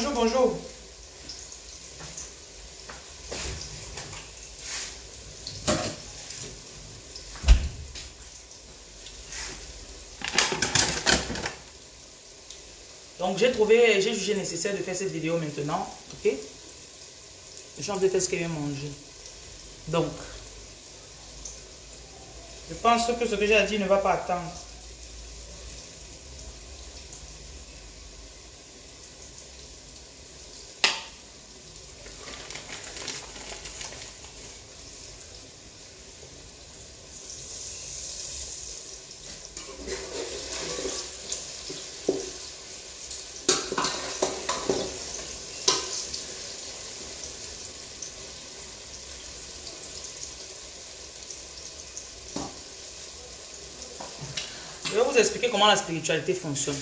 Bonjour, bonjour. Donc j'ai trouvé, j'ai jugé nécessaire de faire cette vidéo maintenant. Ok? Je suis en train de ce qu'elle vient manger. Donc, je pense que ce que j'ai dit ne va pas attendre. Expliquer comment la spiritualité fonctionne.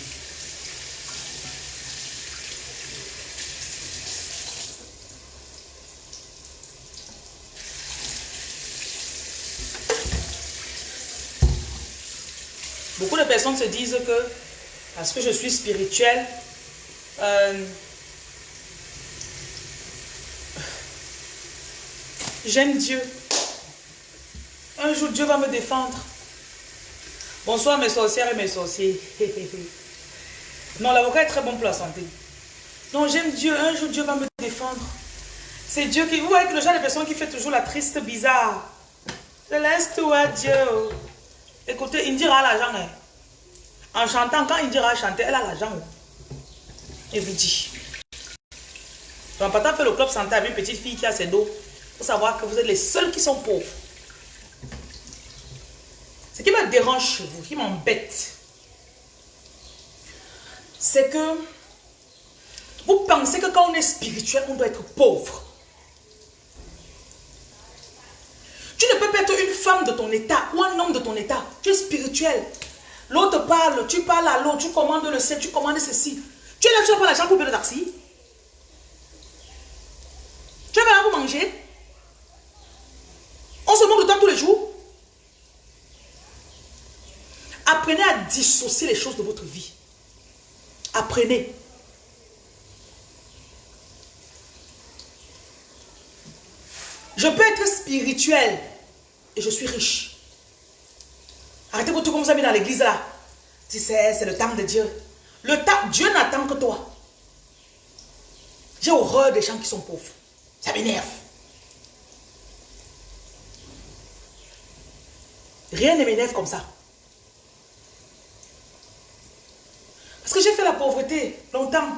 Beaucoup de personnes se disent que parce que je suis spirituelle, euh, j'aime Dieu. Un jour, Dieu va me défendre. Bonsoir mes sorcières et mes sorciers. non, l'avocat est très bon pour la santé. Non, j'aime Dieu. Un jour, Dieu va me défendre. C'est Dieu qui... Vous voyez que le genre de personne qui fait toujours la triste bizarre. Je laisse tout à Dieu. Écoutez, Indira a l'argent. Hein. En chantant, quand Indira a chanté, elle a l'argent. Je vous dis. Donc, partant fait le club santé avec une petite fille qui a ses dos. Faut savoir que vous êtes les seuls qui sont pauvres. Qui me dérange chez vous, qui m'embête, c'est que vous pensez que quand on est spirituel, on doit être pauvre. Tu ne peux pas être une femme de ton état ou un homme de ton état. Tu es spirituel. L'autre parle, tu parles à l'autre, tu commandes le sel, tu commandes ceci. Tu es là, tu n'as pas l'argent pour payer le taxi. Tu as pas pour manger. On se moque de toi tous les jours. Apprenez à dissocier les choses de votre vie. Apprenez. Je peux être spirituel et je suis riche. Arrêtez votre comme vous avez dans l'église là. Tu sais, c'est le temps de Dieu. Le temps, Dieu n'attend que toi. J'ai horreur des gens qui sont pauvres. Ça m'énerve. Rien ne m'énerve comme ça. J'ai fait la pauvreté longtemps.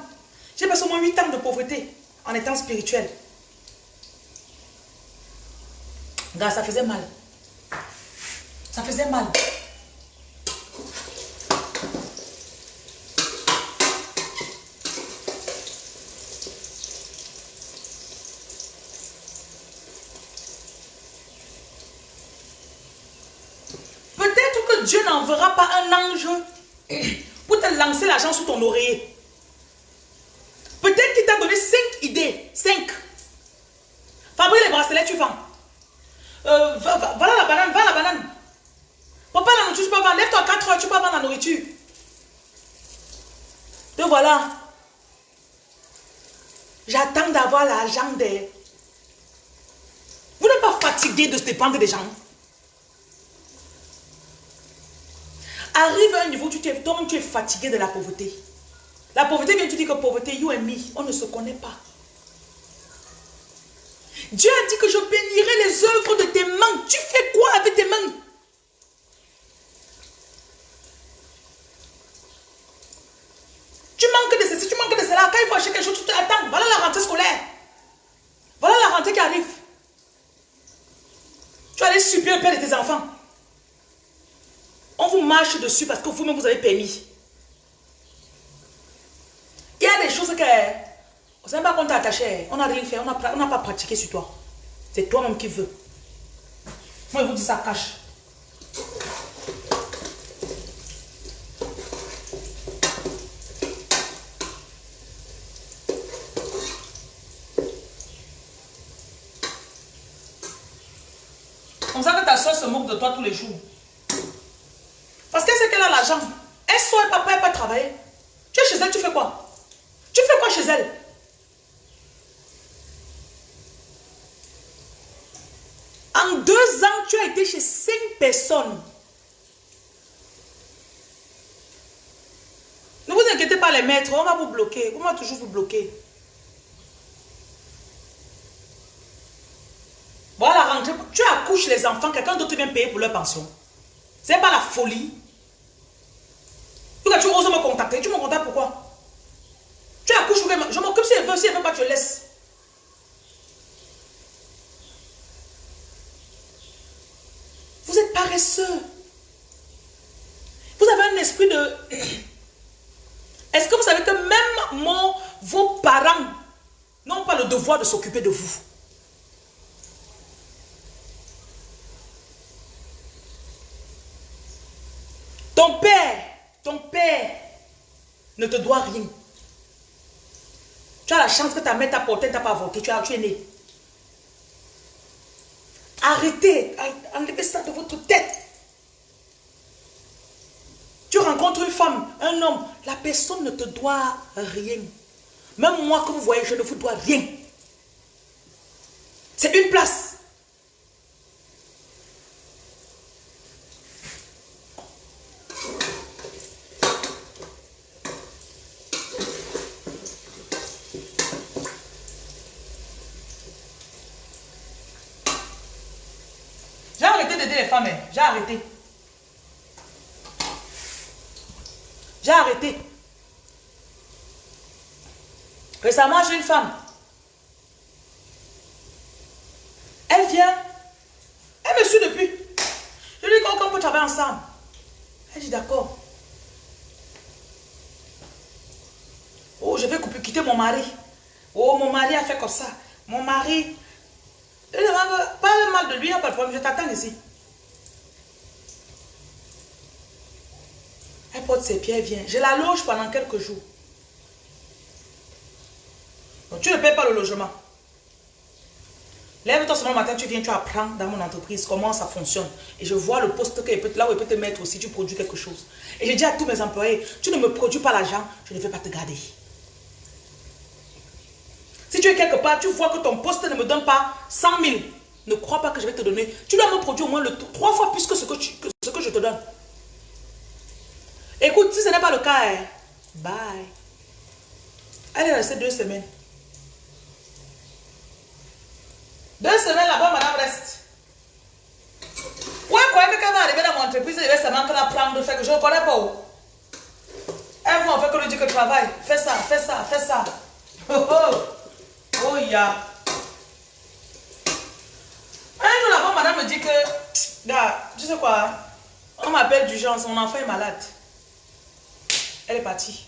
J'ai passé au moins 8 ans de pauvreté en étant spirituel. Gars, ça faisait mal. Ça faisait mal. Peut-être que Dieu n'enverra pas un ange l'argent sous ton oreiller. Peut-être qu'il t'a donné 5 idées. 5. Fabrique les bracelets, tu vends. Euh, voilà la banane, va la banane. Papa, la nourriture, tu peux vendre. Lève-toi à 4 heures, tu peux vendre la nourriture. Te voilà. J'attends d'avoir l'argent des... Vous n'êtes pas fatigué de se dépendre des gens. Arrive à un niveau où tu es, tu es fatigué de la pauvreté. La pauvreté vient, tu dis que pauvreté, you and me, on ne se connaît pas. Dieu a dit que je bénirai les œuvres de tes mains. Tu fais quoi avec tes mains? Tu manques de ceci, tu manques de cela. Quand il faut acheter quelque chose, tu t'attends. Voilà la rentrée scolaire. Voilà la rentrée qui arrive. Tu aller subir le père de tes enfants. On vous marche dessus parce que vous-même vous avez permis. Il y a des choses que... On ne sait pas qu'on t'a attaché. On n'a rien fait. On n'a pas pratiqué sur toi. C'est toi-même qui veux. Moi, je vous dis ça cache. Comme ça que ta soeur se moque de toi tous les jours. Parce qu'elle a l'argent. Elle sort, papa, elle travailler. Tu es chez elle, tu fais quoi? Tu fais quoi chez elle? En deux ans, tu as été chez cinq personnes. Ne vous inquiétez pas les maîtres, on va vous bloquer. On va toujours vous bloquer. Voilà. Tu accouches les enfants, quelqu'un d'autre vient payer pour leur pension. C'est pas la folie. Tu oses me contacter, tu me contactes pourquoi? Tu accouches, je m'occupe si elle veut, si elle veut pas, tu laisses. Vous êtes paresseux. Vous avez un esprit de... Est-ce que vous savez que même mon, vos parents n'ont pas le devoir de s'occuper de vous Ton père, ton père ne te doit rien. Tu as la chance que ta mère t'a porté, t'a pas avorté, tu, as, tu es né. Arrêtez, enlevez ça de votre tête. Tu rencontres une femme, un homme, la personne ne te doit rien. Même moi, que vous voyez, je ne vous dois rien. C'est une place. J'ai arrêté d'aider les femmes, hein. J'ai arrêté. J'ai arrêté. Récemment, j'ai une femme. Elle vient. Elle me suit depuis. Je lui dis qu'on peut travailler ensemble. Elle dit d'accord. Oh, je vais quitter mon mari. Oh, mon mari a fait comme ça. Mon mari. Parle mal de lui, pas de problème. Je t'attends ici. Ses pieds, vient. Je la loge pendant quelques jours. Donc, tu ne payes pas le logement. Lève-toi ce matin, tu viens, tu apprends dans mon entreprise comment ça fonctionne. Et je vois le poste que peut, là où il peut te mettre aussi, tu produis quelque chose. Et je dis à tous mes employés, tu ne me produis pas l'argent, je ne vais pas te garder. Si tu es quelque part, tu vois que ton poste ne me donne pas 100 000, ne crois pas que je vais te donner. Tu dois me produire au moins le, trois fois plus que ce que ce que je te donne. Écoute, si ce n'est pas le cas, hein, bye. Elle est restée deux semaines. Deux semaines là-bas, madame reste. Ouais, quoi, quelqu'un va arriver dans mon entreprise, il va seulement que la prendre faire que je ne connais pas où. Elle va en fait que lui dit que travaille. Fais ça, fais ça, fais ça. Oh oh. Oh ya. Un jour là-bas, madame me dit que, gars, tu sais quoi, on m'appelle d'urgence, mon enfant est malade. Elle est partie.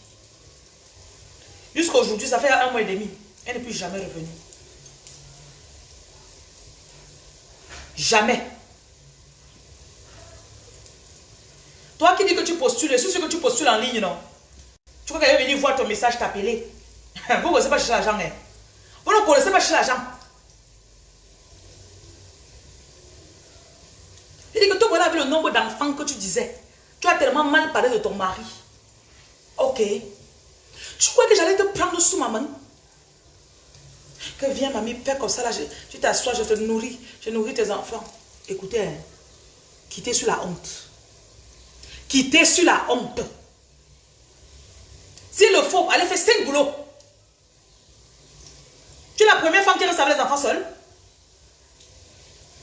Jusqu'à aujourd'hui, ça fait un mois et demi. Elle n'est plus jamais revenue. Jamais. Toi qui dis que tu postules, c'est ce que tu postules en ligne, non? Tu crois qu'elle va venir voir ton message t'appeler? Vous ne connaissez pas chercher l'argent, hein? Vous ne connaissez pas chercher l'argent. Il dit que toi, voilà le nombre d'enfants que tu disais. Tu as tellement mal parlé de ton mari. Ok. Tu crois que j'allais te prendre sous ma main? Que viens, mamie, fais comme ça, là, je, tu t'assois, je te nourris, je nourris tes enfants. Écoutez, hein, quittez sur la honte. Quittez sur la honte. S'il le faut, allez faire cinq boulots. Tu es la première femme qui reste les enfants seuls.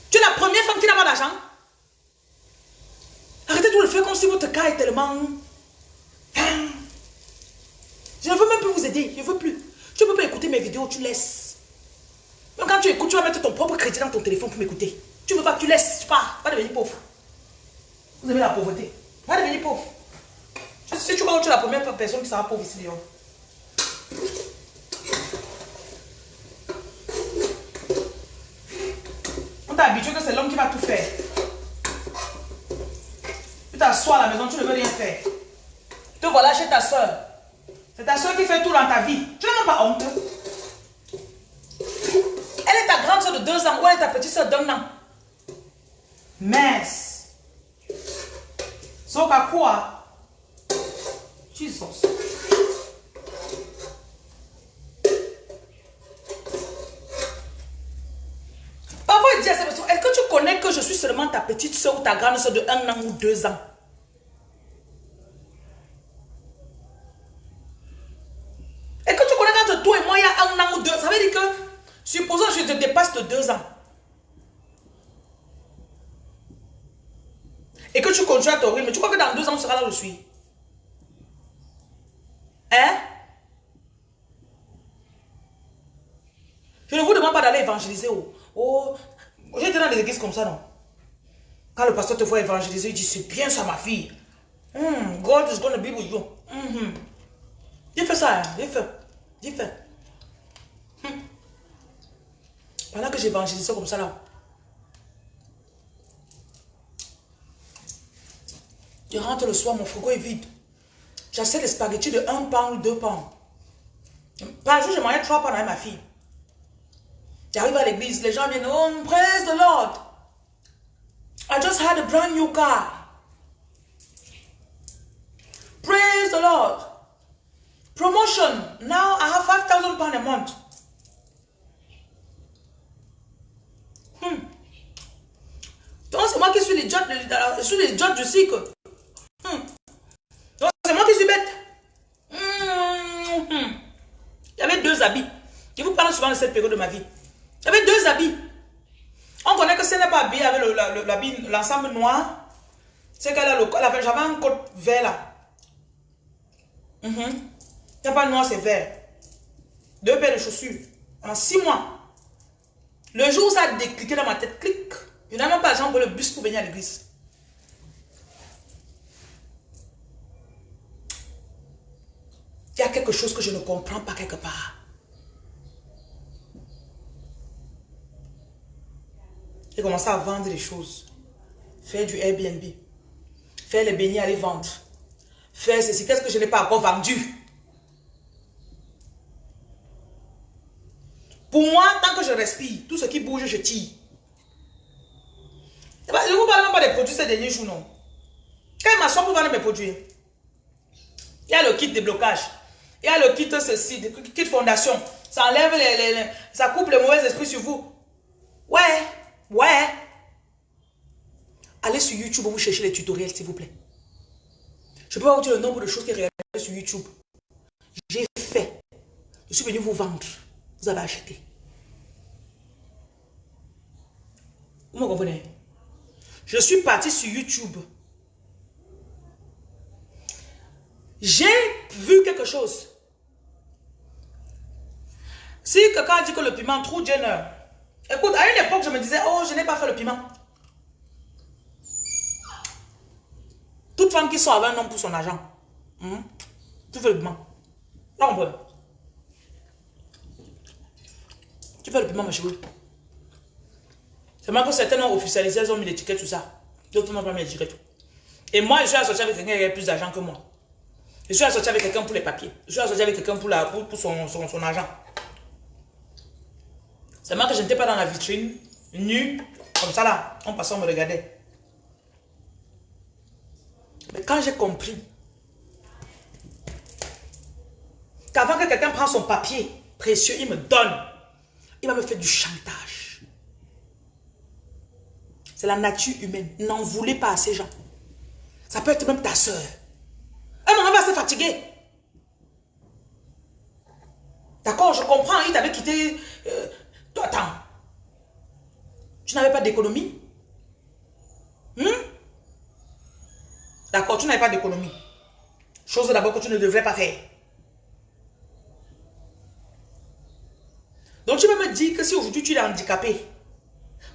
Tu es la première femme qui n'a pas d'argent. Arrêtez de le faire comme si votre cas est tellement... Hein? Veux même plus vous aider. Je ne veux plus. Tu ne peux pas écouter mes vidéos, tu laisses. Même quand tu écoutes, tu vas mettre ton propre crédit dans ton téléphone pour m'écouter. Tu ne veux pas, tu laisses. Tu pars. Pas devenir pauvre. Vous aimez la pauvreté. Pas devenir pauvre. Si tu crois que tu es la première personne qui sera pauvre ici, dehors. On t'a habitué que c'est l'homme qui va tout faire. Tu t'assois à la maison, tu ne veux rien faire. Te voilà chez ta soeur. C'est ta soeur qui fait tout dans ta vie. Tu n'as même pas honte. Elle est ta grande soeur de deux ans ou elle est ta petite soeur d'un an. Mince. Sauf à quoi? Jesus. Parfois, il dit à cette personne, est-ce que tu connais que je suis seulement ta petite soeur ou ta grande soeur de un an ou deux ans? Là où je suis Hein? Je ne vous demande pas d'aller évangéliser. Oh, oh j'étais dans des églises comme ça, non? Quand le pasteur te voit évangéliser, il dit, c'est bien ça, ma fille. Hmm, God is to be with you. Mm -hmm. fait ça, hein? j'ai fait. J'ai fait. Hmm. Pendant que j'évangélisais comme ça, là. Je rentre le soir, mon frigo est vide. J'achète des spaghettis de 1 pound ou 2 pounds. Par jour, je mangeais 3 pounds avec ma fille. J'arrive à l'église, les gens viennent, oh, praise the Lord. I just had a brand new car. Praise the Lord. Promotion. Now I have 5,000 pounds a month. Hmm. Donc c'est moi qui suis les judges, je suis les du cycle. Hmm. Donc c'est moi qui suis bête. Hmm. Il y avait deux habits. Je vous parle souvent de cette période de ma vie. Il y avait deux habits. On connaît que ce n'est pas habillé avec l'ensemble noir. C'est qu'elle a le J'avais un code vert là. Mm. Il pas noir, c'est vert. Deux paires de chaussures. En six mois. Le jour où ça a décliqué dans ma tête, clic. Je n'ai même pas l'argent pour le bus pour venir à l'église. Il y a quelque chose que je ne comprends pas quelque part. J'ai commencé à vendre des choses. Faire du Airbnb. Faire les beignets, aller vendre. Faire ceci. Qu'est-ce que je n'ai pas encore vendu? Pour moi, tant que je respire, tout ce qui bouge, je tire. Je ne vous parle même pas des produits ces derniers jours, non. Quand il m'assoit pour vendre mes produits, il y a le kit de blocage. Il y a le kit ceci, le kit fondation. Ça enlève les, ça coupe les mauvais esprits sur vous. Ouais. Ouais. Allez sur YouTube, vous cherchez les tutoriels, s'il vous plaît. Je peux pas vous dire le nombre de choses qui réalisent sur YouTube. J'ai fait. Je suis venu vous vendre. Vous avez acheté. Vous me comprenez? Je suis parti sur YouTube. J'ai vu quelque chose. Si quelqu'un dit que le piment trop Jenner, Écoute, à une époque, je me disais, oh, je n'ai pas fait le piment. Toute femme qui sort avec un homme pour son argent, hmm, tu fais le piment. Non, on Tu fais le piment, ma chérie. C'est même que certains ont officialisé, ils ont mis l'étiquette sur ça. D'autres n'ont pas mis l'étiquette. Et moi, je suis associé avec quelqu'un qui a plus d'argent que moi. Je suis associé avec quelqu'un pour les papiers. Je suis associé avec quelqu'un pour, son, son argent. Moi que je n'étais pas dans la vitrine, nu, comme ça là, en passant, on me regardait. Mais quand j'ai compris qu'avant que quelqu'un prenne son papier précieux, il me donne, il va me faire du chantage. C'est la nature humaine. N'en voulez pas à ces gens. Ça peut être même ta soeur. Un moment va se fatiguer. D'accord, je comprends, il t'avait quitté euh, attends. Tu n'avais pas d'économie? Hmm? D'accord, tu n'avais pas d'économie. Chose d'abord que tu ne devrais pas faire. Donc tu peux me dire que si aujourd'hui tu es handicapé,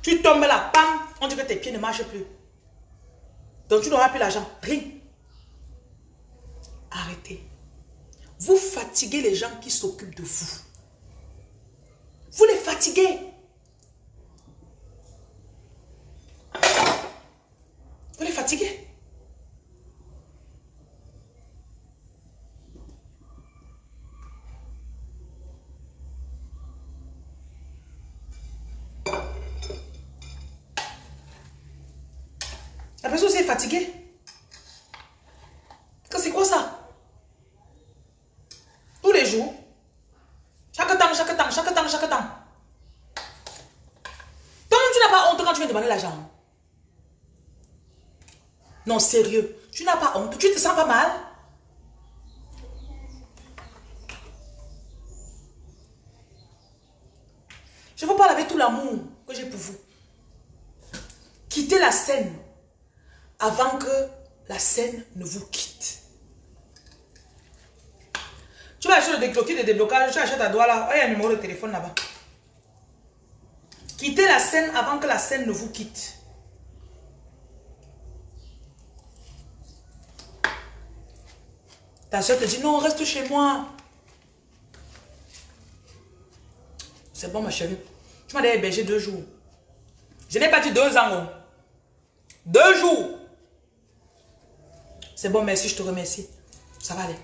tu tombes là, bam, on dit que tes pieds ne marchent plus. Donc tu n'auras plus l'argent. Rien. Arrêtez. Vous fatiguez les gens qui s'occupent de vous. Vous les fatiguez. Vous les fatiguez. La personne s'est fatiguée. C'est quoi ça Tous les jours, chaque temps, chaque temps, chaque temps, chaque temps. Toi-même, tu n'as pas honte quand tu viens demander l'argent. Non, sérieux. Tu n'as pas honte. Tu te sens pas mal Je vous parle avec tout l'amour que j'ai pour vous. Quittez la scène avant que la scène ne vous quitte. Tu vas acheter le décloqué de déblocage, tu achètes à doigt là. Oh, il y a un numéro de téléphone là-bas. Quittez la scène avant que la scène ne vous quitte. Ta soeur te dit, non, reste chez moi. C'est bon, ma chérie. Tu m'as hébergé deux jours. Je n'ai pas dit deux ans. Deux jours. C'est bon, merci, je te remercie. Ça va aller.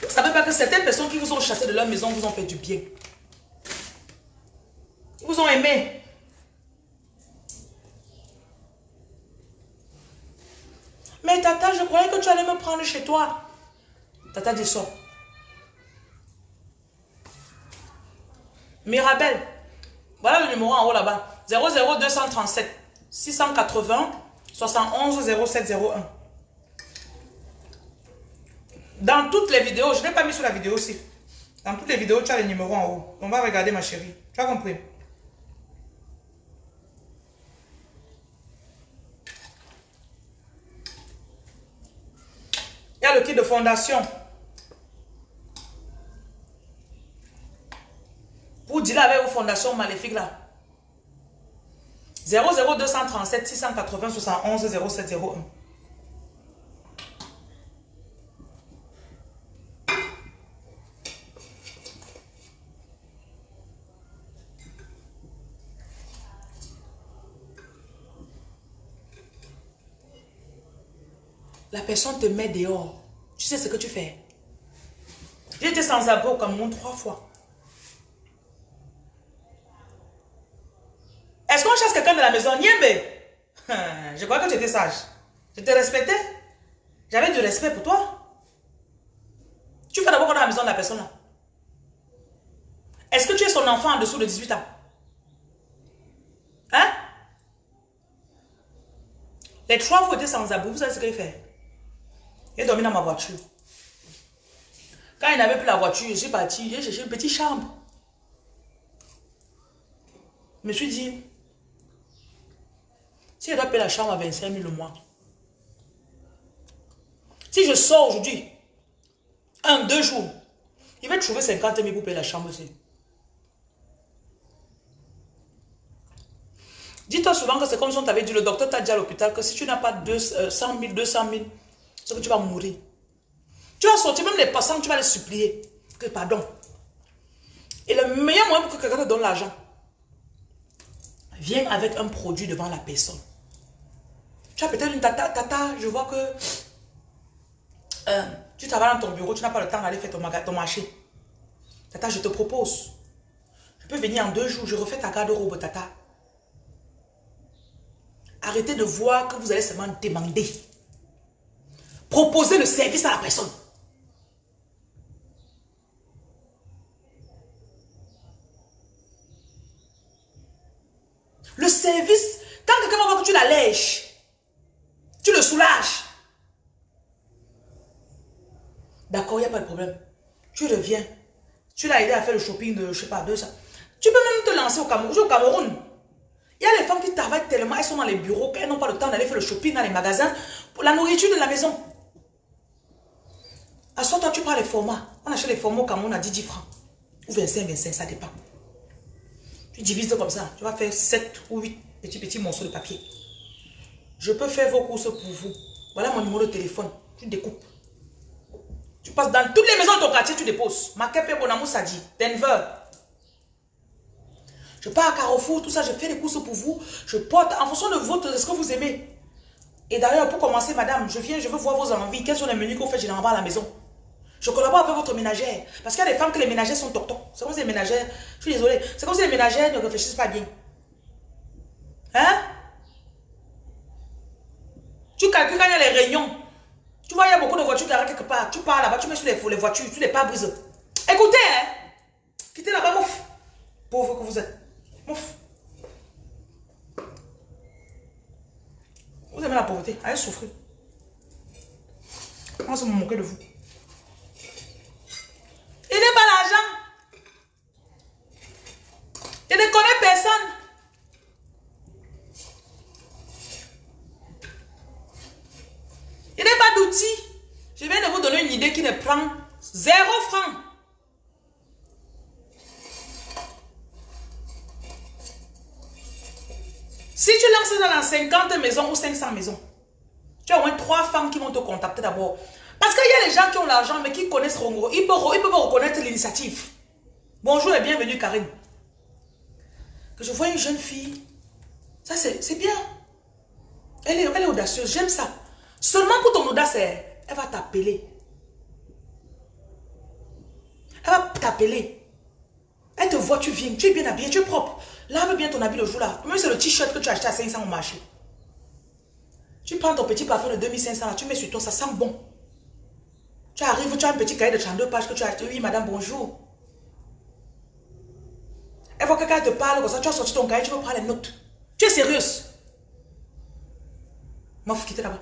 Vous ne savez pas que certaines personnes qui vous ont chassé de leur maison vous ont fait du bien. Ils vous ont aimé. Tata, je croyais que tu allais me prendre chez toi. Tata dit ça. Mirabel. Voilà le numéro en haut là-bas. 00237 680 71 0701. Dans toutes les vidéos, je n'ai pas mis sur la vidéo aussi. Dans toutes les vidéos, tu as le numéro en haut. On va regarder ma chérie. Tu as compris? Il y a le kit de fondation. Pour dire avec vos fondations maléfiques là. 00237 680 71 0701. La personne te met dehors. Tu sais ce que tu fais. J'étais sans abri au Cameroun trois fois. Est-ce qu'on chasse quelqu'un de la maison? Niembe Je crois que tu étais sage. Je te respectais. J'avais du respect pour toi. Tu fais d'abord dans la maison de la personne là. Est-ce que tu es son enfant en dessous de 18 ans? Hein? Les trois fois, étaient sans abri. Vous savez ce qu'il fait il dormi dans ma voiture. Quand il n'avait plus la voiture, je suis parti, j'ai cherché une petite chambre. Je me suis dit, si je dois payer la chambre à 25 000 le mois, si je sors aujourd'hui, un, deux jours, il va trouver 50 000 pour payer la chambre aussi. Dis-toi souvent que c'est comme si on t'avait dit, le docteur t'a dit à l'hôpital que si tu n'as pas 100 000, 200 000, c'est que tu vas mourir. Tu vas sortir, même les passants, tu vas les supplier. Que pardon. Et le meilleur moyen pour que quelqu'un te donne l'argent, viens avec un produit devant la personne. Tu as peut-être une tata, tata, je vois que euh, tu travailles dans ton bureau, tu n'as pas le temps d'aller faire ton, ton marché. Tata, je te propose. Je peux venir en deux jours, je refais ta garde-robe, tata. Arrêtez de voir que vous allez seulement demander. Proposer le service à la personne. Le service, quand quelqu'un va que tu l'allèges, tu le soulages. D'accord, il n'y a pas de problème. Tu reviens. Tu l'as aidé à faire le shopping de, je sais pas, deux ça. Tu peux même te lancer au Cameroun. Au Cameroun. Il y a les femmes qui travaillent tellement, elles sont dans les bureaux, qu'elles n'ont pas le temps d'aller faire le shopping dans les magasins pour la nourriture de la maison. À ce toi, tu prends les formats. On achète les formats au Cameroun à 10, francs. Ou 25, 25, ça dépend. Tu divises comme ça. Tu vas faire 7 ou 8 petits, petits morceaux de papier. Je peux faire vos courses pour vous. Voilà mon numéro de téléphone. Tu découpes. Tu passes dans toutes les maisons de ton quartier, tu déposes. Makepe Bonamou Sadi, Denver. Je pars à Carrefour, tout ça, je fais des courses pour vous. Je porte en fonction de votre, de ce que vous aimez. Et d'ailleurs, pour commencer, madame, je viens, je veux voir vos envies. Quels sont les menus qu'on fait généralement à la maison? Je collabore avec votre ménagère. Parce qu'il y a des femmes que les ménagères sont toc C'est comme si les ménagères, je suis désolée, c'est comme si les ménagères ne réfléchissent pas bien. Hein? Tu calcules quand il y a les réunions. Tu vois, il y a beaucoup de voitures qui arrivent quelque part. Tu pars là-bas, tu mets sur les, les voitures, tu les pare-brises. Écoutez, hein? Quittez là-bas, mouf. Pauvre que vous êtes. Mouf. la pauvreté. Allez souffrir. On va se moquer de vous. Il n'est pas l'argent. Je ne connais personne. Il n'est pas d'outils. Je viens de vous donner une idée qui ne prend zéro franc. Si tu lances dans 50 maisons ou 500 maisons, tu as au moins 3 femmes qui vont te contacter d'abord. Parce qu'il y a des gens qui ont l'argent mais qui connaissent Rongo. Ils peuvent, reconnaître l'initiative. Bonjour et bienvenue Karine. Que je vois une jeune fille. Ça c'est bien. Elle est, audacieuse, j'aime ça. Seulement pour ton audace, elle va t'appeler. Elle va t'appeler. Elle te voit, tu viens, tu es bien habillé, tu es propre. Lave bien ton habit le jour-là. Même c'est le t-shirt que tu as acheté à 500 au marché. Tu prends ton petit parfum de 2500 là, tu mets sur toi, ça sent bon. Tu arrives, tu as un petit cahier de 32 pages que tu as acheté. Oui, madame, bonjour. Elle voit quelqu'un te parle comme ça, tu as sorti ton cahier, tu veux prendre les notes. Tu es sérieuse? Moi, faut quitter là-bas.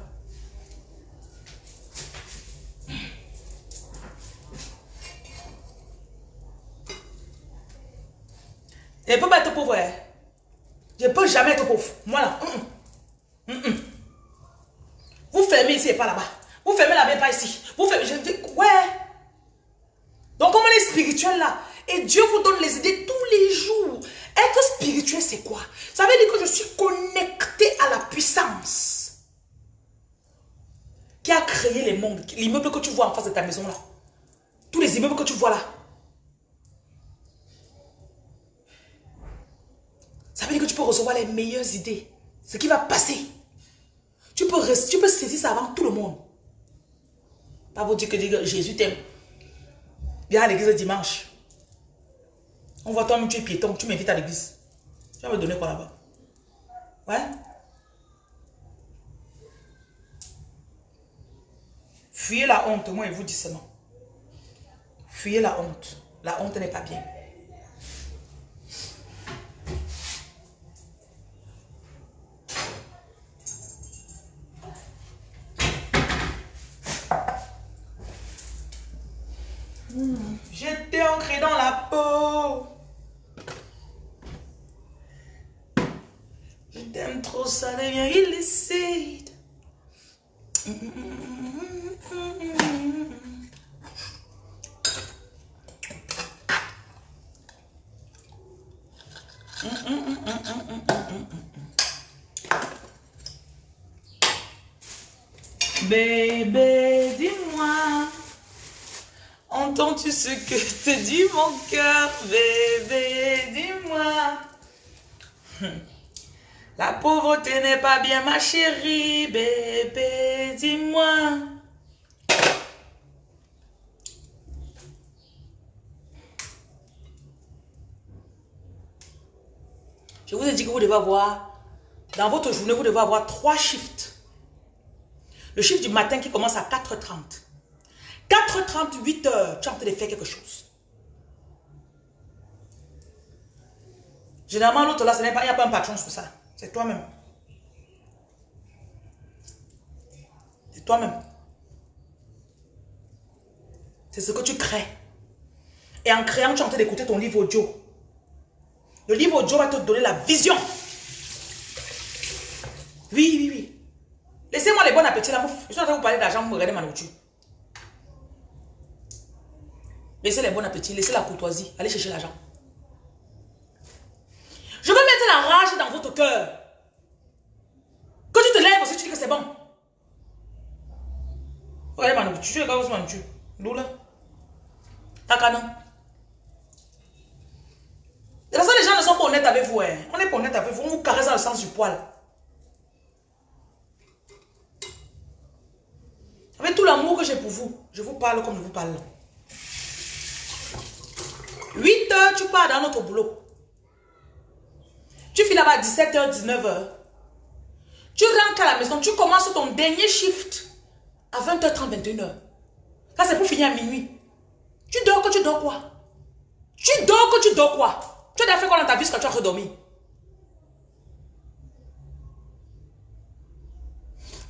Je ne peux pas être pauvre. Hein. Je ne peux jamais être pauvre. Moi là. Vous fermez ici et pas là-bas. Vous fermez là-bas et pas ici. Vous fermez. Je dis, ouais. Donc, comme on est spirituel là, et Dieu vous donne les idées tous les jours. Être spirituel, c'est quoi? Ça veut dire que je suis connecté à la puissance qui a créé les mondes. L'immeuble que tu vois en face de ta maison là. Tous les immeubles que tu vois là. Ça veut dire que tu peux recevoir les meilleures idées. Ce qui va passer. Tu peux, tu peux saisir ça avant tout le monde. Pas vous dire que Jésus t'aime. Viens à l'église dimanche. On voit toi, tu es piéton, tu m'invites à l'église. Tu vas me donner quoi là-bas? Ouais? Fuyez la honte, moi je vous dis seulement. Fuyez la honte. La honte n'est pas bien. J'étais ancré dans la peau. Je t'aime trop, ça devient illicite. Bébé, dis-moi. Entends-tu ce que te dit mon cœur, bébé, dis-moi. La pauvreté n'est pas bien, ma chérie, bébé, dis-moi. Je vous ai dit que vous devez avoir, dans votre journée, vous devez avoir trois shifts. Le shift du matin qui commence à 4h30. 4h30, 8h, tu es en train de faire quelque chose. Généralement, l'autre là, il n'y a pas un patron sur ça. C'est toi-même. C'est toi-même. C'est ce que tu crées. Et en créant, tu es en train d'écouter ton livre audio. Le livre audio va te donner la vision. Oui, oui, oui. Laissez-moi les bons appétits là. Je suis en train de vous parler d'argent, vous regardez ma nourriture. Laissez les bons appétits, laissez la courtoisie, allez chercher l'argent. Je veux mettre la dans votre cœur. Quand tu te lèves aussi, tu dis que c'est bon. Nourriture, tu es comme ma nourriture. Loula. Takana. De façon, les gens ne sont pas honnêtes avec vous. Hein. On n'est pas honnête avec vous, on vous caresse dans le sens du poil. Avec tout l'amour que j'ai pour vous, je vous parle comme je vous parle. 8 heures, tu pars dans notre boulot. Tu finis là-bas à 17h, 19h. Tu rentres à la maison, tu commences ton dernier shift à 20h30, 21h. Ça, c'est pour finir à minuit. Tu dors que tu dors quoi? Tu dors que tu dors quoi? Tu as fait quoi dans ta vie quand tu as redormi?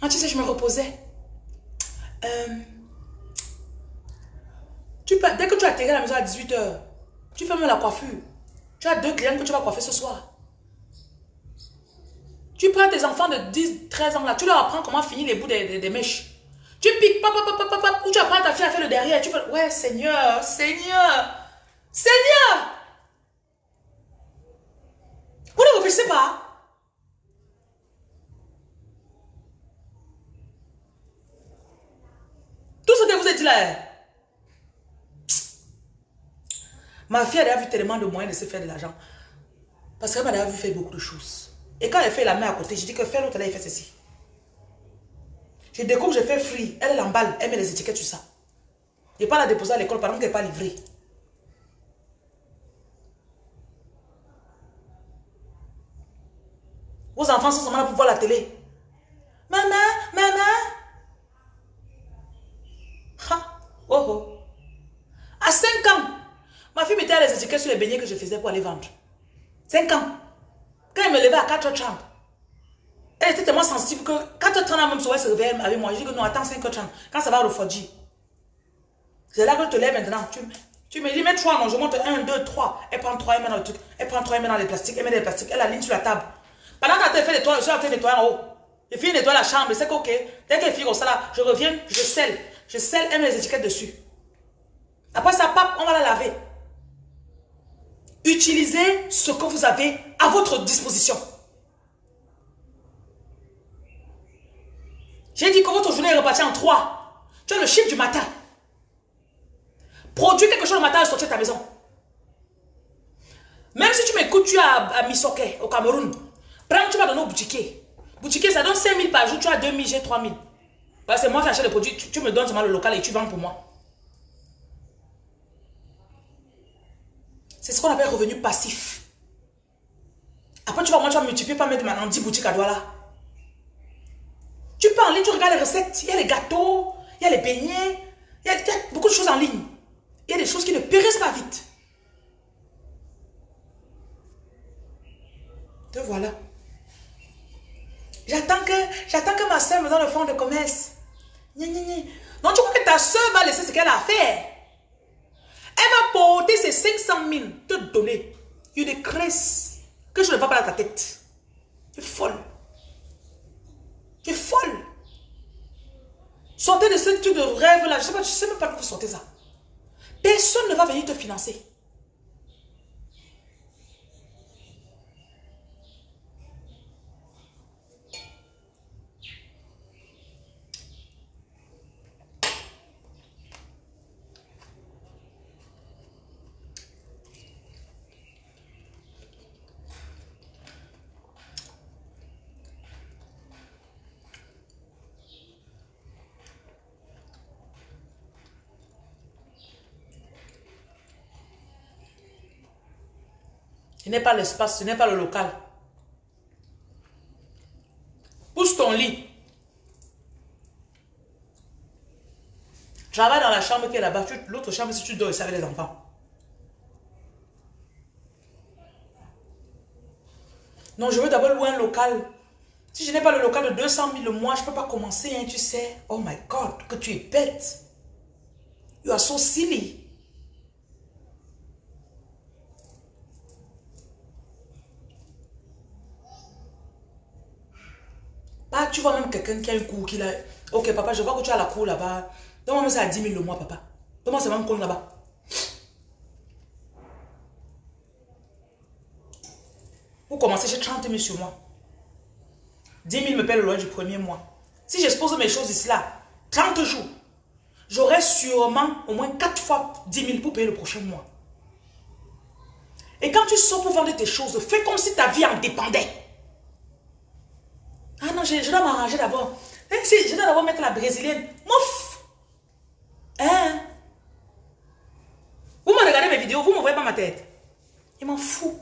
Ah, tu sais, je me reposais. Euh, tu dès que tu atterris à la maison à 18h, tu même la coiffure. Tu as deux clients que tu vas coiffer ce soir. Tu prends tes enfants de 10, 13 ans là, tu leur apprends comment finir les bouts des, mèches. Tu piques, papa, papa, papa, ou tu apprends à ta fille à faire le derrière. Tu fais, ouais, Seigneur, Seigneur, Seigneur. Vous ne réfléchissez pas. Tout ce que vous êtes dit là. Ma fille, elle a vu tellement de moyens de se faire de l'argent. Parce qu'elle m'a vu faire beaucoup de choses. Et quand elle fait la main à côté, je dis que fais l'autre, elle fait ceci. Je découpe, je fais free. Elle l'emballe, elle met les étiquettes sur ça. Je pas la déposer à l'école, par exemple, qu'elle n'est pas livrée. Vos enfants sont seulement là pour voir la télé. Maman, maman. Ha, oh oh. À 5 ans, ma fille mettait les étiquettes sur les beignets que je faisais pour aller vendre. 5 ans. Me levait à 4h30, elle était tellement sensible que 4h30, même souvent, elle se réveillait avec moi. Je dis que non, attends 5h30. Quand ça va refroidir. C'est là que je te lève maintenant. Tu, tu me dis, mets 3, non, je monte 1, 2, 3. Elle prend 3, elle met dans le truc. Elle prend 3, elle met dans les plastiques. Elle met les plastiques. Elle aligne sur la table. Pendant qu'elle fait nettoyer, je suis en train de nettoyer en haut. Je finis de nettoyer la chambre. C'est ok. Dès qu'elle finit comme ça là, je reviens, je scelle. Je scelle, elle met les étiquettes dessus. Après ça, pape, on va la laver. Utilisez ce que vous avez à votre disposition. J'ai dit que votre journée est repartie en trois. Tu as le chiffre du matin. Produis quelque chose le matin et sortir de ta maison. Même si tu m'écoutes, tu es à, à Misoke, au Cameroun. Prends, tu vas donner au boutiquier. Boutiquier, ça donne 5 000 par jour, tu as 2 000, j'ai 3 000. Parce que moi, j'achète les produits, tu, tu, me donnes seulement le local et tu vends pour moi. C'est ce qu'on appelle revenu passif. Après, tu vas, moi, tu vas multiplier par mettre maintenant 10 boutiques à Douala. Tu peux en ligne, tu regardes les recettes. Il y a les gâteaux, il y a les beignets, il y a, beaucoup de choses en ligne. Il y a des choses qui ne périssent pas vite. Te voilà. J'attends que, que ma soeur me donne le fonds de commerce. Non, tu crois que ta soeur va laisser ce qu'elle a à faire? Porter ses 500 000, te donner. Des cresses que je ne vois pas dans ta tête. Tu es folle. Tu es folle. Sortez de ce truc de rêve là. Je ne sais, sais même pas d'où vous sortez ça. Personne ne va venir te financer. N'est pas l'espace, ce n'est pas le local. Pousse ton lit. Travaille dans la chambre qui est là-bas. L'autre chambre, si tu dors ici avec les enfants. Non, je veux d'abord louer un local. Si je n'ai pas le local de 200 000 le mois, je ne peux pas commencer, hein, tu sais. Oh my God, que tu es bête. You are so silly. Tu vois même quelqu'un qui a un cours qui a... Ok, papa, je vois que tu as la cour là-bas. Donne-moi ça à 10 000 le mois, papa. Donne-moi ça même compte là-bas. Vous commencez chez 30 000 sur moi. 10 000 me paie le loyer du premier mois. Si j'expose mes choses ici là, 30 jours, j'aurai sûrement au moins 4 fois 10 000 pour payer le prochain mois. Et quand tu sors pour vendre tes choses, fais comme si ta vie en dépendait. Ah non, je, dois m'arranger d'abord. Si, je dois d'abord mettre la brésilienne. Mouf! Hein? Vous me regardez mes vidéos, vous ne voyez pas ma tête. Il m'en fout.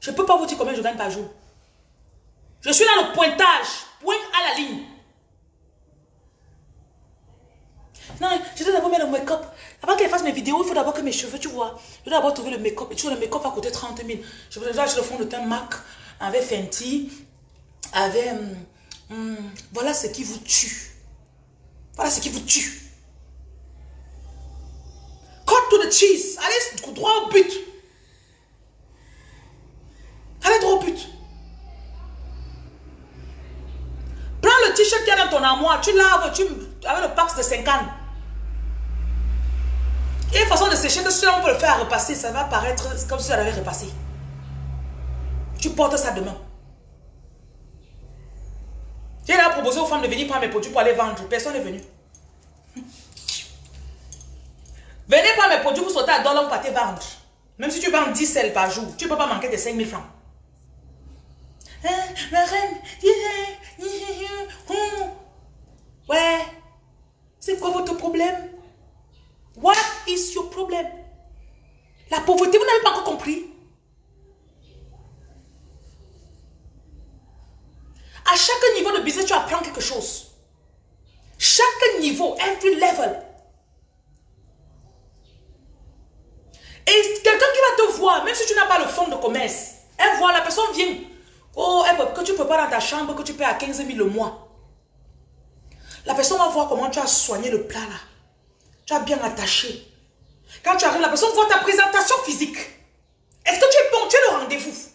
Je ne peux pas vous dire combien je gagne par jour. Je suis dans le pointage. Point à la ligne. Non, je dois d'abord mettre le make-up. Avant qu'elle fasse mes vidéos, il faut d'abord que mes cheveux, tu vois. Je dois d'abord trouver le make-up. Et tu vois, le make-up va coûter 30 000. Je dois acheter le fond de teint MAC avec Fenty, avec hmm, voilà ce qui vous tue. Voilà ce qui vous tue. Cut to the cheese. Allez droit au but. Allez droit au but. Prends le t-shirt qu'il y a dans ton armoire, tu laves, tu, avec le pax de 50. Il y a une façon de sécher que si on peut le faire repasser, ça va paraître comme si ça l'avait repassé. Tu portes ça demain. J'ai proposé aux femmes de venir prendre mes produits pour aller vendre. Personne n'est venu. Venez prendre mes produits pour sauter à dollar pour partir vendre. Même si tu vends 10 sels par jour, tu ne peux pas manquer de 5000 francs. Hein, reine, ouais, c'est quoi votre problème? What is your problem? La pauvreté, vous n'avez pas encore compris. À chaque niveau de business, tu apprends quelque chose. Chaque niveau, every level. Et quelqu'un qui va te voir, même si tu n'as pas le fonds de commerce, elle voit, la personne vient. Oh, elle, que tu peux pas dans ta chambre, que tu payes à 15 000 le mois. La personne va voir comment tu as soigné le plat là. Tu as bien attaché. Quand tu arrives, la personne voit ta présentation physique. Est-ce que tu es es le rendez-vous?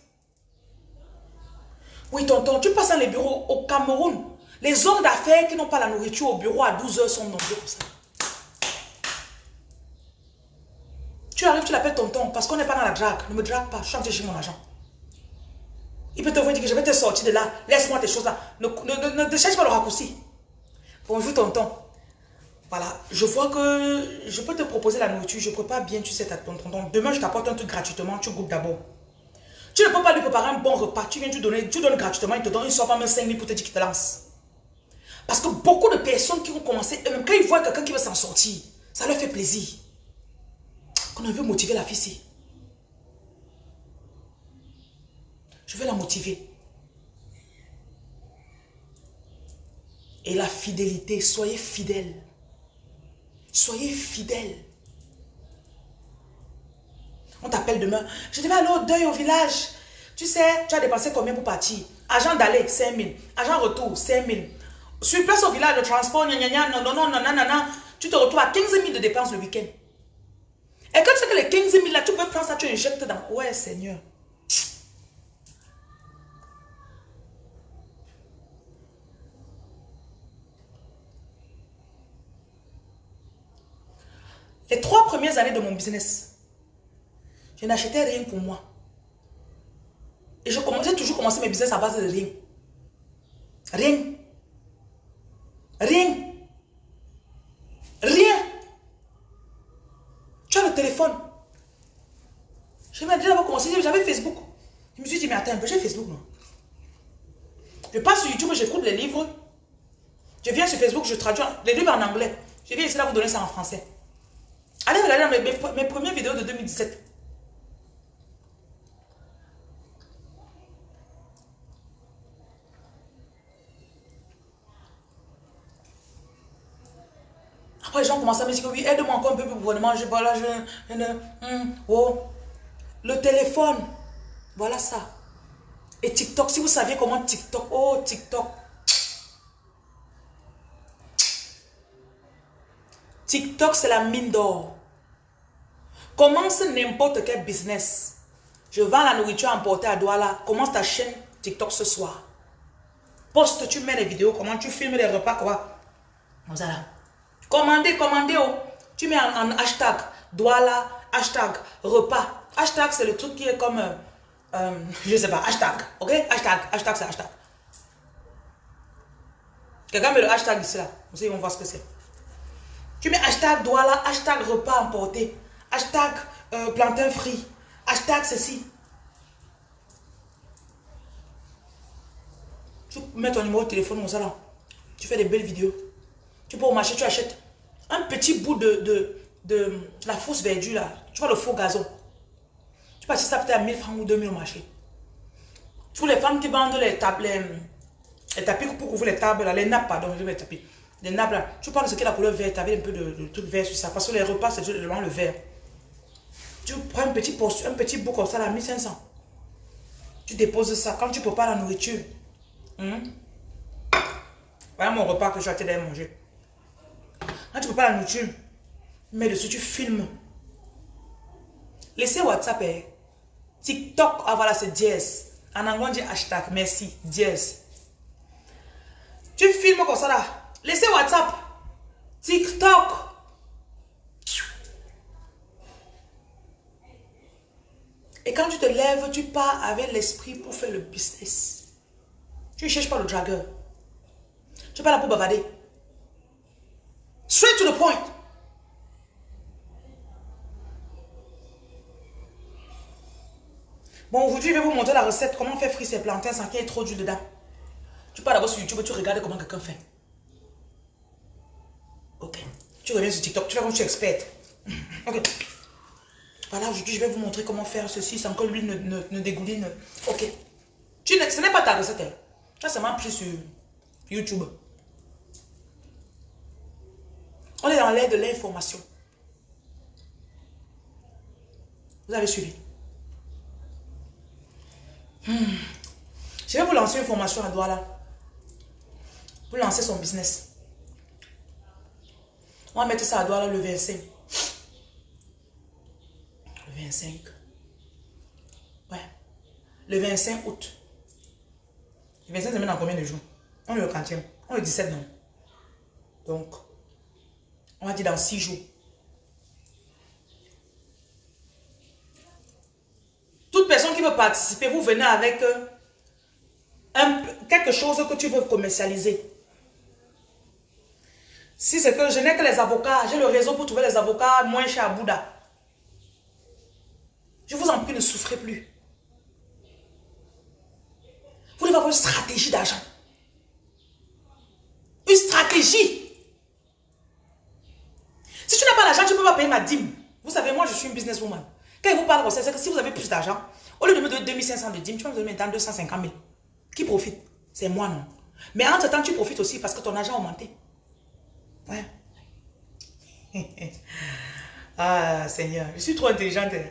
Oui, tonton, tu passes dans les bureaux au Cameroun. Les hommes d'affaires qui n'ont pas la nourriture au bureau à 12 heures sont nombreux pour ça. Tu arrives, tu l'appelles tonton parce qu'on n'est pas dans la drague. Ne me drague pas, je suis chez mon agent. Il peut te dire que je vais te sortir de là. Laisse-moi tes choses là. Ne, cherche pas le raccourci. Bonjour tonton. Voilà, je vois que je peux te proposer la nourriture. Je prépare bien, tu sais, ton tonton. Demain, je t'apporte un truc gratuitement. Tu goûtes d'abord. Tu ne peux pas lui préparer un bon repas. Tu viens, tu donnes, tu donnes gratuitement, il te donne, une somme même 5 000 pour te dire qu'il te lance. Parce que beaucoup de personnes qui vont commencer, même quand ils voient quelqu'un qui veut s'en sortir, ça leur fait plaisir. Qu'on veut motiver la fille Je vais la motiver. Et la fidélité, soyez fidèles. Soyez fidèles. On t'appelle demain. Je devais aller au deuil au village. Tu sais, tu as dépensé combien pour partir? Agent d'aller, 5 000. Agent retour, 5 000. Sur place au village, le transport, non, non, non, non, non, non, tu te retrouves à 15 000 de dépenses le week-end. Et quand tu sais que les 15 000 là, tu peux prendre ça, tu injectes dans... Ouais, Seigneur? Les trois premières années de mon business, je n'achetais rien pour moi. Et je commençais toujours commencer mes business à base de rien. Rien. Rien. Rien. Tu as le téléphone. Je m'ai déjà commencé, j'avais Facebook. Je me suis dit, mais attends un peu, j'ai Facebook, non? Je passe sur YouTube, j'écoute les livres. Je viens sur Facebook, je traduis les livres en anglais. Je viens ici là vous donner ça en français. Allez regarder mes, mes premières vidéos de 2017. Les gens commencent à me dire que oui, aide-moi encore un peu pour gouvernement. Je, voilà, je, je, hum, oh. Le téléphone, voilà ça. Et TikTok, si vous saviez comment TikTok, oh TikTok. TikTok, c'est la mine d'or. Commence n'importe quel business. Je vends la nourriture emportée à Douala. Commence ta chaîne TikTok ce soir. Poste, tu mets les vidéos, comment tu filmes les repas, quoi. Voilà. Commandez, commandez. Oh. Tu mets en, hashtag Douala, hashtag repas. Hashtag, c'est le truc qui est comme, euh, euh, je sais pas, hashtag. Ok? Hashtag, hashtag, c'est hashtag. Quelqu'un met le hashtag ici là. Vous ils vont voir ce que c'est. Tu mets hashtag Douala, hashtag repas emporté, hashtag euh, plantain frit, hashtag ceci. Tu mets ton numéro de téléphone comme ça. Tu fais des belles vidéos. Tu peux au marché, tu achètes un petit bout de, de, de, la fausse verdure là. Tu vois le faux gazon. Tu peux acheter ça peut-être à 1000 francs ou 2000 au marché. Tous les femmes qui vendent les tables, les, tapis pour couvrir les tables, là, les nappes, pardon, les tapis. Les nappes là. Tu parles de ce qui est la couleur verte, tu avais un peu de, truc vert sur ça. Parce que les repas, c'est vraiment le vert. Tu prends un petit, un petit bout comme ça, là, 1500. Tu déposes ça. Quand tu prépares la nourriture, hein, Voilà mon repas que je suis en manger. Quand tu ne peux pas la nourriture, mais dessus, tu filmes. Laissez WhatsApp, hein. TikTok, ah voilà, c'est dièse. En anglais, on dit hashtag, merci, dièse. Tu filmes comme ça là. Laissez WhatsApp, TikTok. Et quand tu te lèves, tu pars avec l'esprit pour faire le business. Tu ne cherches pas le dragueur. Tu n'es pas là pour bavader. Straight to the point. Bon, aujourd'hui, je vais vous montrer la recette, comment faire frire ses plantains sans qu'il y ait trop d'huile dedans. Tu pars d'abord sur YouTube tu regardes comment quelqu'un fait. Ok. Tu reviens sur TikTok, tu fais comme tu es experte. Ok. Voilà, aujourd'hui, je vais vous montrer comment faire ceci sans que l'huile ne, ne, dégouline. Ok. Tu ce n'est pas ta recette. Hein. Ça, c'est m'a pris sur YouTube. On est dans l'air de l'information. Vous avez suivi. Hmm. Je vais vous lancer une formation à Douala. Vous lancer son business. On va mettre ça à Douala le 25. Le 25. Ouais. Le 25 août. Le 25, c'est dans combien de jours? On est le 40 On est le 17, non? Donc, on va dire dans 6 jours. Toute personne qui veut participer, vous venez avec euh, quelque chose que tu veux commercialiser. Si c'est que je n'ai que les avocats, j'ai le réseau pour trouver les avocats moins chers à Bouddha. Je vous en prie, ne souffrez plus. Vous devez avoir une stratégie d'argent. Une stratégie. Si tu n'as pas l'argent, tu ne peux pas payer ma dîme. Vous savez, moi, je suis une businesswoman. Quand il vous parle de c'est que si vous avez plus d'argent, au lieu de me donner 2500 de dîme, tu vas me donner maintenant 250 000. Qui profite? C'est moi, non? Mais entre-temps, tu profites aussi parce que ton argent a augmenté. Ouais. ah, Seigneur, je suis trop intelligente. Hein.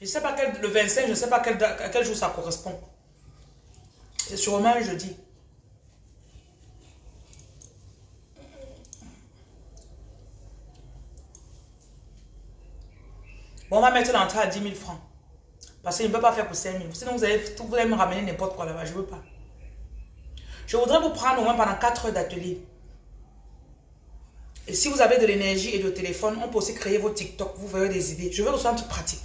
Je ne sais pas quel, le 25, je ne sais pas quel, quel jour ça correspond. C'est sûrement un jeudi. Bon, on va mettre l'entrée à 10 000 francs. Parce qu'il ne peut pas faire pour 5 000. Sinon, vous allez, vous allez me ramener n'importe quoi là-bas. Je ne veux pas. Je voudrais vous prendre au moins pendant 4 heures d'atelier. Et si vous avez de l'énergie et de téléphone, on peut aussi créer vos TikTok. Vous verrez des idées. Je veux que ce soit un truc pratique.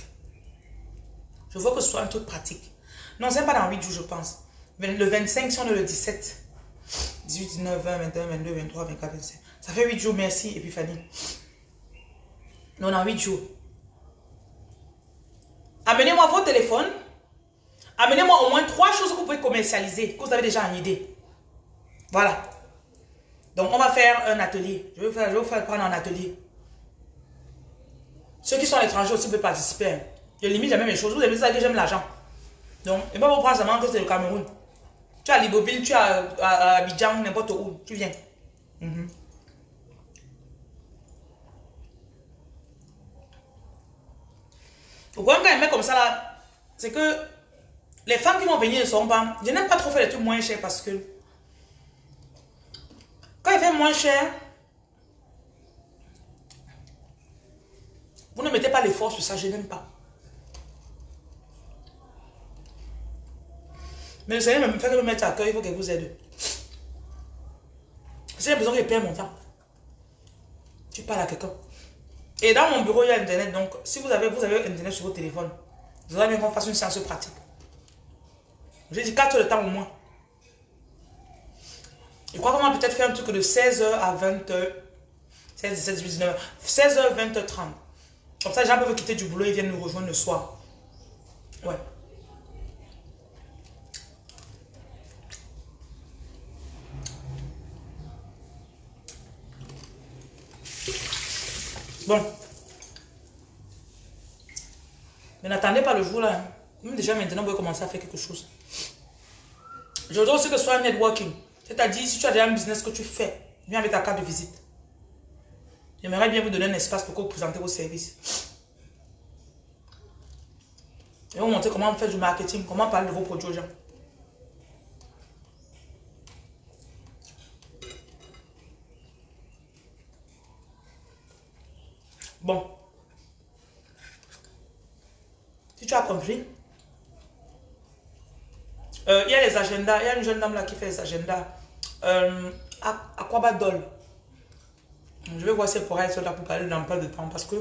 Je veux que ce soit un truc pratique. Non, c'est pas dans 8 jours, je pense. Le 25, si on est le 17. 18, 19, 20, 21, 22, 23, 24, 25. Ça fait 8 jours, merci, Epiphanie. Non, dans 8 jours. Amenez-moi vos téléphones. Amenez-moi au moins trois choses que vous pouvez commercialiser, que vous avez déjà en idée. Voilà. Donc, on va faire un atelier. Je vais vous faire, prendre un atelier. Ceux qui sont à l'étranger aussi peuvent participer. Je limite jamais mes choses. Vous avez ça que j'aime l'argent. Donc, et pas vous prendre seulement que c'est le Cameroun. Tu as Liboville, tu as Abidjan, n'importe où. Tu viens. Mhm. Le problème quand il met comme ça là, c'est que les femmes qui vont venir ne sont pas... Je n'aime pas trop faire les trucs moins chers parce que quand il fait moins cher, vous ne mettez pas l'effort sur ça, je n'aime pas. Mais le Seigneur me fait me mettre à cœur, il faut qu'elle vous aide. J'ai besoin qu'il perd mon temps. Tu parles à quelqu'un. Et dans mon bureau, il y a Internet. Donc, si vous avez, vous avez Internet sur votre téléphone, vous allez bien qu'on fasse une séance pratique. J'ai dit 4 heures de temps au moins. Je crois qu'on va peut-être faire un truc de 16h à 20h. 16, 17, 18, 19 16h, 20h, 30. Comme ça, les gens peuvent quitter du boulot et viennent nous rejoindre le soir. Ouais. Mais n'attendez pas le jour là. Hein. Même déjà maintenant, vous pouvez commencer à faire quelque chose. Je voudrais aussi que ce soit un networking. C'est-à-dire, si tu as déjà un business que tu fais, viens avec ta carte de visite. J'aimerais bien vous donner un espace pour que vous présentez vos services. Vais vous montrer comment faire du marketing, comment parler de vos produits aux gens. Bon. Si tu as compris, euh, il y a les agendas. Il y a une jeune dame là qui fait les agendas. Euh, Aquabadol. Je vais voir si elle pourra être là pour parler de l'emploi de temps. Parce que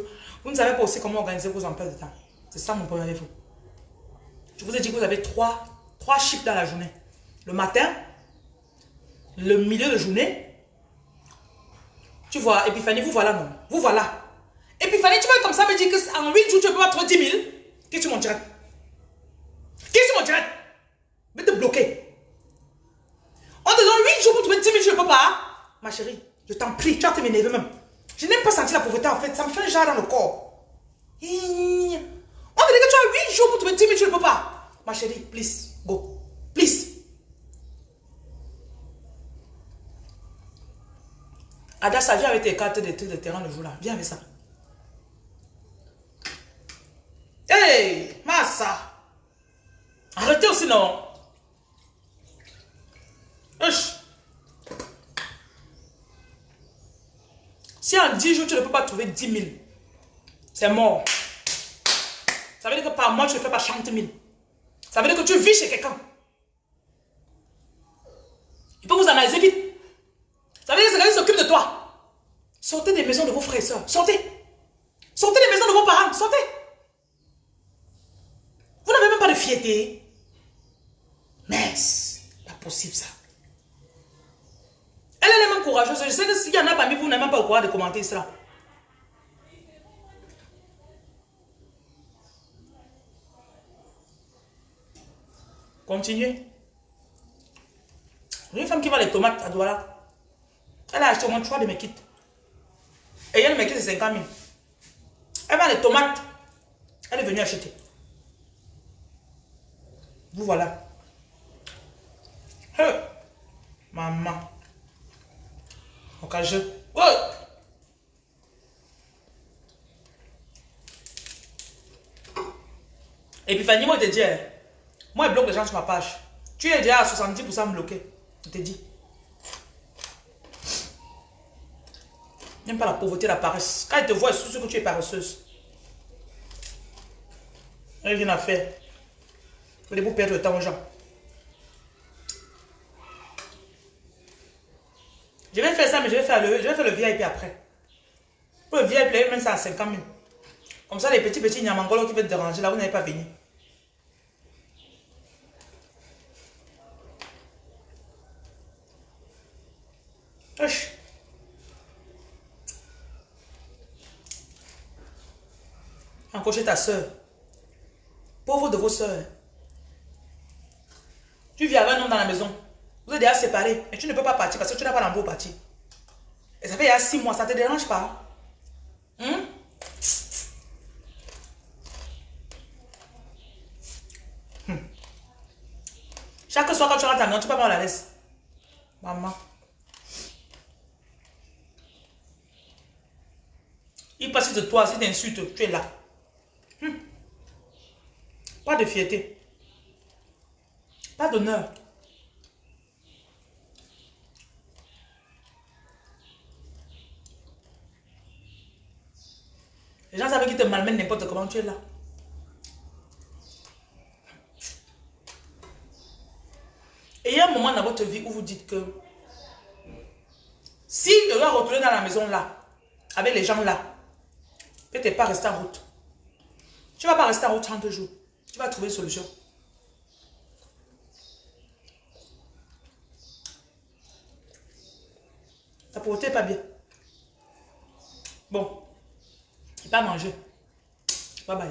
vous ne savez pas aussi comment organiser vos emplois de temps. C'est ça mon premier défaut. Je vous ai dit que vous avez trois, trois chiffres dans la journée. Le matin, le milieu de journée. Tu vois, Epiphanie, vous voilà non. Vous voilà. Epiphanie, tu vas comme ça me dire qu'en 8 jours, tu ne peux pas trouver 10 000. Qu'est-ce que tu m'en dirais Qu'est-ce que tu m'en dirais vais te bloquer. En disant 8 jours pour trouver 10 000, je ne peux pas. Ma chérie, je t'en prie, tu vas te m'énerver même. Je n'aime pas sentir la pauvreté en fait, ça me fait un genre dans le corps. On dit que tu as 8 jours pour trouver 10 000, tu ne peux pas. Ma chérie, please, go. Please. Adassa, viens avec tes cartes de de terrain le jour-là. Viens avec ça. Hey, Massa. Arrêtez aussi, non. Si en 10 jours, tu ne peux pas trouver 10 000, c'est mort. Ça veut dire que par mois, tu ne fais pas 30 000. Ça veut dire que tu vis chez quelqu'un. Il peut vous analyser vite. Ça veut dire que quelqu'un s'occupe de toi. Sortez des maisons de vos frères et soeurs. Sortez. Sortez des maisons de vos parents. Sortez. Vous n'avez même pas de fierté. Mais, pas possible ça. Elle, est même courageuse. Je sais que s'il y en a parmi vous, vous n'avez même pas le courage de commenter cela. Continuez. Une femme qui va les tomates à Douala. Elle a acheté au moins 3 de mes kits. Et elle me kits, c'est 50 000. Elle va les tomates. Elle est venue acheter. Vous voilà. Maman. Occasion. Ouais. Et puis Fanny, moi, je te dis, hein, moi, je bloque les gens sur ma page. Tu es déjà à 70% bloqué. Je te dis. N'aime pas la pauvreté, la paresse. Quand ils te voient, ils ce que tu es paresseuse. Rien à faire. Vous pour perdre le temps aux gens. Je vais faire ça, mais je vais faire le, je vais faire le VIP après. Pour le VIP, même ça à 50 000. Comme ça, les petits petits Nyamangolo qui veulent déranger, là, vous n'avez pas venu. Wesh. Encocher ta soeur. Pauvre de vos soeurs. Tu vis avec un homme dans la maison. Déjà séparés, mais tu ne peux pas partir parce que tu n'as pas l'envoi partir. Et ça fait il y a six mois, ça te dérange pas? Hmm? Chaque soir quand tu rentres à tu peux pas la laisse. Maman. Il passe de toi, si t'insultes, tu es là. Hmm. Pas de fierté. Pas d'honneur. Les gens savent qu'ils te malmènent n'importe comment, tu es là. Et il y a un moment dans votre vie où vous dites que si tu dois retourner dans la maison là, avec les gens là, peut-être pas rester en route. Tu ne vas pas rester en route 30 jours. Tu vas trouver une solution. Ta pauvreté n'est pas bien. Bon pas manger. Bye bye.